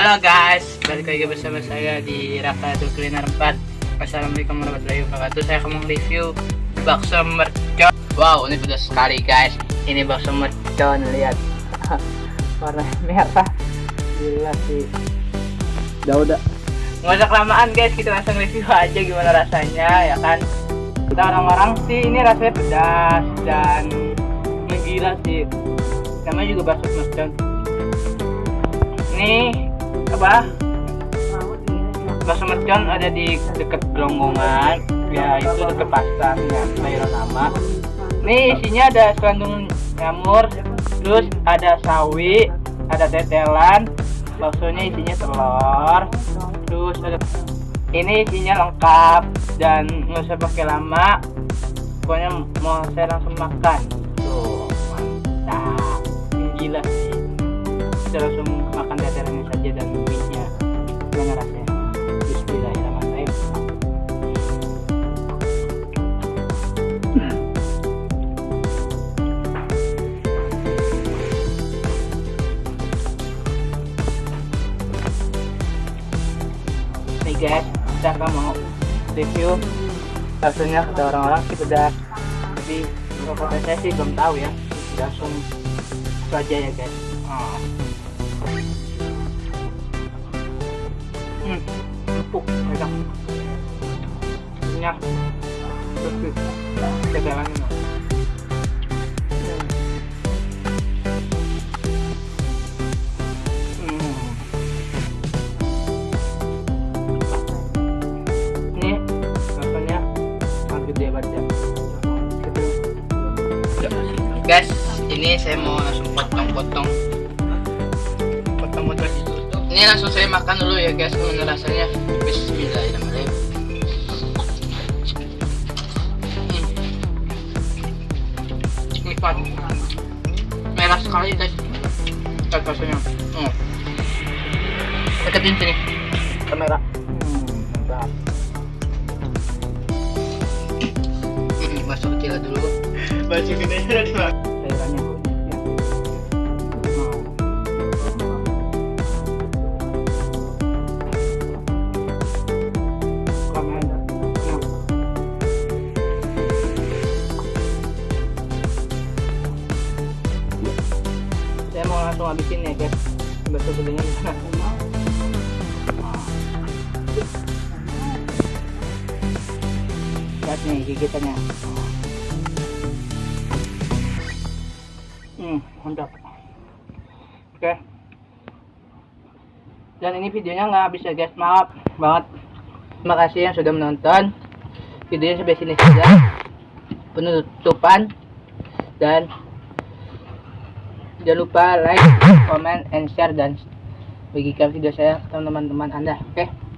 Halo guys, balik lagi bersama saya di Raka Kuliner 4 Assalamualaikum warahmatullahi wabarakatuh. Saya akan review bakso mercon Wow, ini pedas sekali guys. Ini bakso mercon, lihat. Warna merah. Gila sih. Udah, udah Nggak usah kelamaan guys, kita langsung review aja gimana rasanya ya kan? Kita orang-orang sih, ini rasanya pedas dan Gila sih. Namanya juga bakso mercon ini apa bakso mercon ada di dekat Gelonggongan ya itu dekat pasarnya Bayro nama ini isinya ada selandung jamur terus ada sawi ada tetelan. Baksonya isinya telur. Terus ada ini isinya lengkap dan nggak usah pakai lama. Pokoknya mau saya langsung makan. Tuh mantap. Gila sih guys kita mau review rasanya kata orang-orang sih pedas tapi kalau saya sih belum tahu ya. Langsung itu aja ya guys. Oh. hmm, empuk enak kenyang bersih tegalannya guys ini saya mau langsung potong-potong. Potong-potong ini langsung saya makan dulu ya guys. Gimana rasanya Bismillahirrahmanirrahim. Hmm. nikmat merah sekali guys. Lihat rasanya. Hmm. deketin sini. Kamera. Hmm, mantap hmm, masuk kecil dulu baju cairannya saya mau langsung habisin ya guys. Bakso gedenya lihat nih gigitannya hmm mantap. Oke. Dan ini videonya nggak habis ya guys. Maaf banget. Terima kasih yang sudah menonton. Videonya sampai sini saja. Penutupan. Dan jangan lupa like comment and share dan bagikan video saya ke teman-teman anda oke